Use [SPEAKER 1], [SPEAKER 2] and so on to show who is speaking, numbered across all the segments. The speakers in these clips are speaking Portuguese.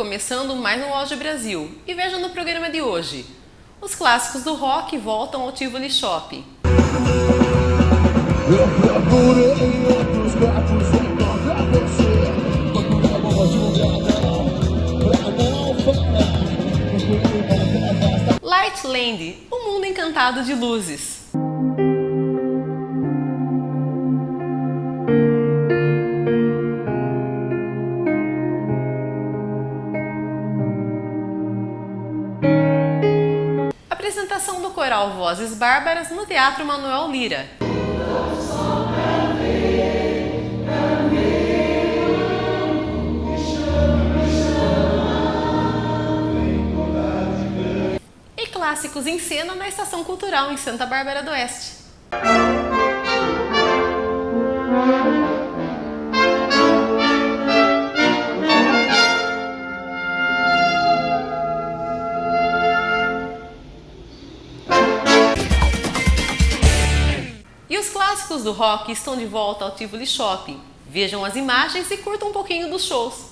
[SPEAKER 1] Começando mais um Auge Brasil e veja no programa de hoje. Os clássicos do rock voltam ao Tivoli Shop. Lightland, o mundo encantado de luzes. Vozes Bárbaras no Teatro Manuel Lira. E clássicos em cena na Estação Cultural em Santa Bárbara do Oeste. Clássicos do rock estão de volta ao Tivoli Shopping. Vejam as imagens e curtam um pouquinho dos shows.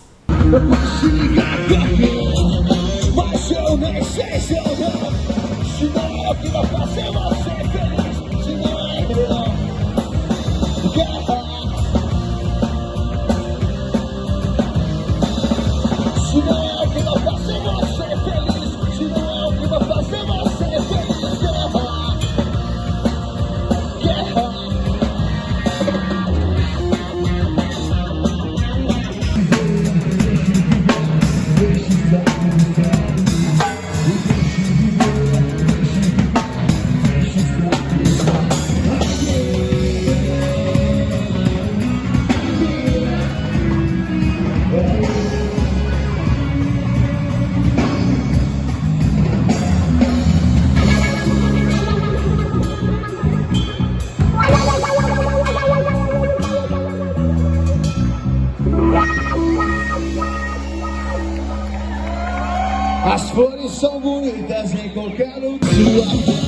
[SPEAKER 2] Flores são bonitas em qualquer lugar.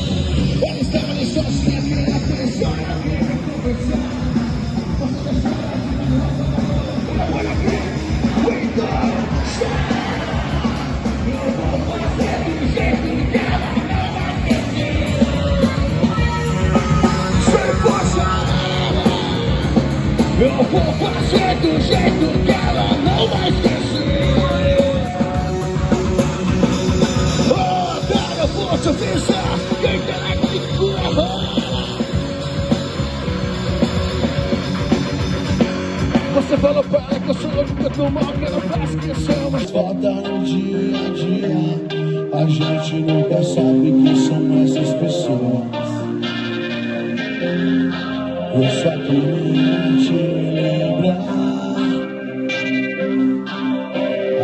[SPEAKER 2] Mal que não faz questão Mas volta no dia a dia. A gente nunca sabe quem são essas pessoas. Eu só queria te lembrar.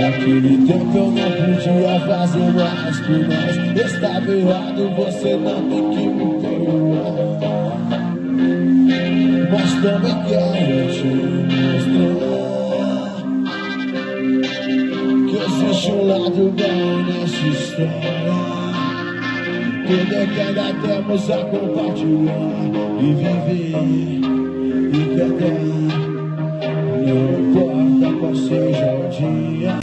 [SPEAKER 2] Naquele tempo eu não podia fazer mais por nós. Estava errado, você não tem que me perdoar. Mas também quero te mostrar lado história Tudo que ainda temos a compartilhar E viver e perder não importa qual seja o dia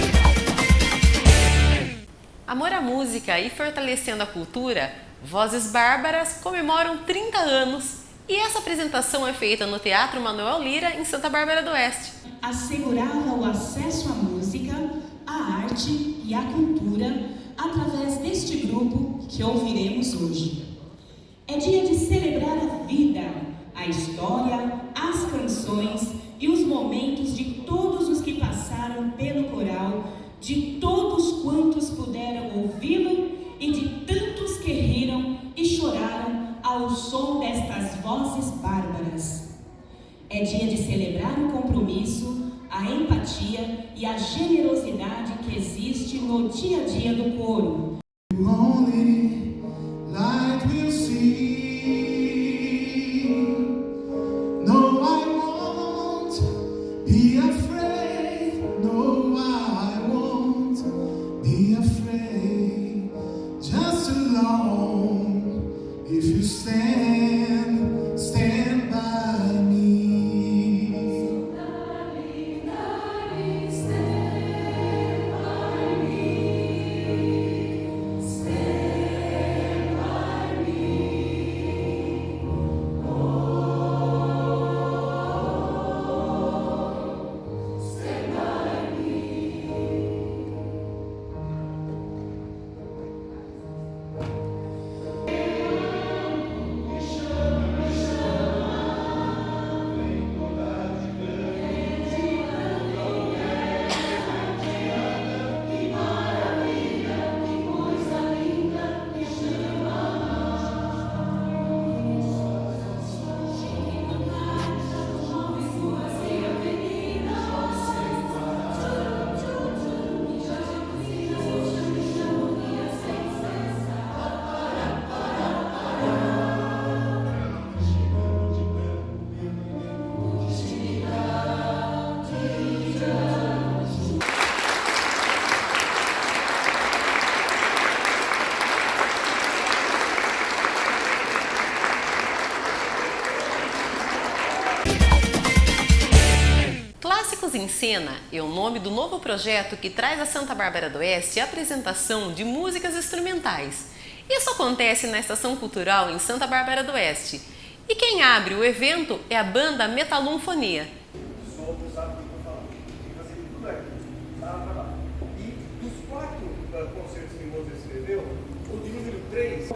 [SPEAKER 1] Amor à música e fortalecendo a cultura, Vozes Bárbaras comemoram 30 anos e essa apresentação é feita no Teatro Manuel Lira, em Santa Bárbara do Oeste.
[SPEAKER 3] Assegurava o acesso à música, arte e à cultura através deste grupo que ouviremos hoje. É dia de celebrar a vida, a história, as canções e os momentos de todos os que passaram pelo coral de todos quantos puderam ouvi-lo e de tantos que riram e choraram ao som destas vozes bárbaras. É dia de celebrar o compromisso, a empatia e a generosidade que existe no dia a dia do coro.
[SPEAKER 1] Cena é o nome do novo projeto que traz a Santa Bárbara do Oeste a apresentação de músicas instrumentais. Isso acontece na Estação Cultural em Santa Bárbara do Oeste. E quem abre o evento é a banda Metalumfonia.
[SPEAKER 4] E quatro concertos que você escreveu, o de número 3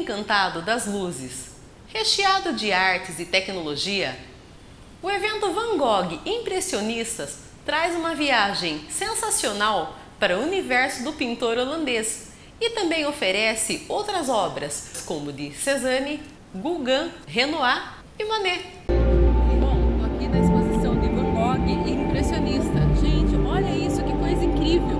[SPEAKER 1] encantado das luzes. Recheado de artes e tecnologia, o evento Van Gogh Impressionistas traz uma viagem sensacional para o universo do pintor holandês e também oferece outras obras, como de Cézanne, Gauguin, Renoir e Manet.
[SPEAKER 5] Bom, estou aqui na exposição de Van Gogh Impressionista. Gente, olha isso, que coisa incrível!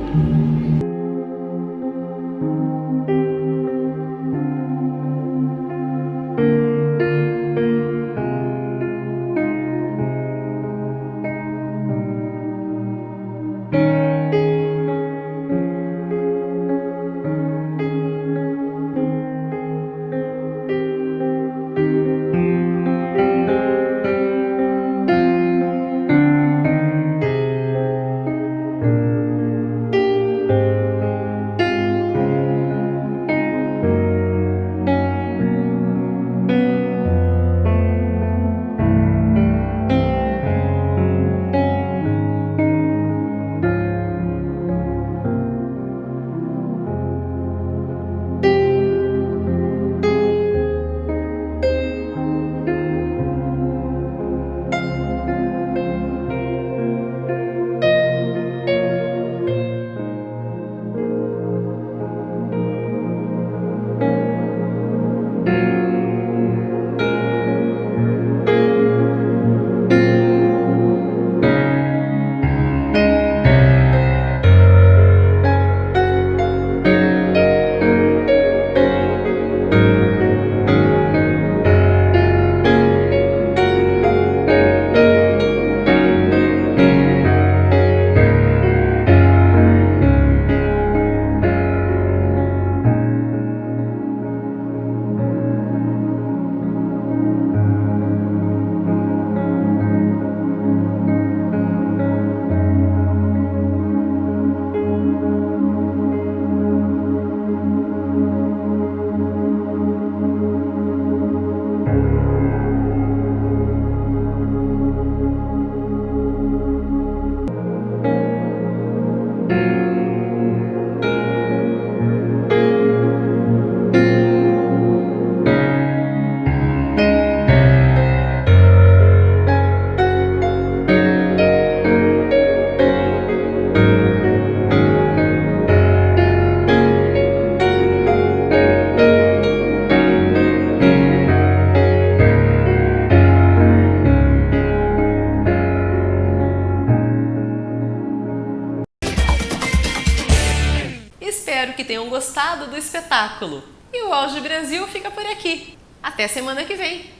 [SPEAKER 1] Espero que tenham gostado do espetáculo. E o Auge Brasil fica por aqui. Até semana que vem!